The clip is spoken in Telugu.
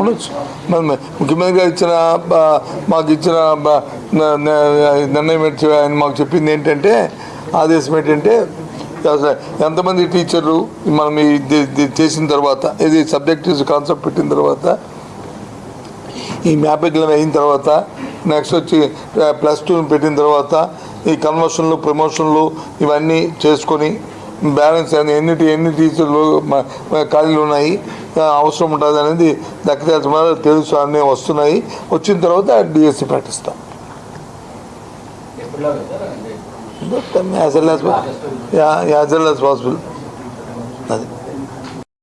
ఉండొచ్చు. ముఖ్యమంత్రి గారు ఇచ్చిన మాకు ఇచ్చిన నిర్ణయం ఏంటి? ఆయన మాకు చెప్పింది ఏంటంటే ఆదేశం ఏంటంటే ఎంతమంది టీచర్లు మనం చేసిన తర్వాత ఇది సబ్జెక్ట్ కాన్సెప్ట్ పెట్టిన తర్వాత ఈ మ్యాపింగ్ అయిన తర్వాత నెక్స్ట్ వచ్చి ప్లస్ టూ పెట్టిన తర్వాత ఈ కన్వర్షన్లు ప్రమోషన్లు ఇవన్నీ చేసుకొని బ్యాలెన్స్ అని ఎన్ని ఎన్ని టీచర్లు ఖాళీలు ఉన్నాయి అవసరం ఉంటుంది అనేది దక్కదాల్సిన తెలుసు అన్నీ వస్తున్నాయి. వచ్చిన తర్వాత DSC ప్రకటిస్తాం as well as as well as possible. అది.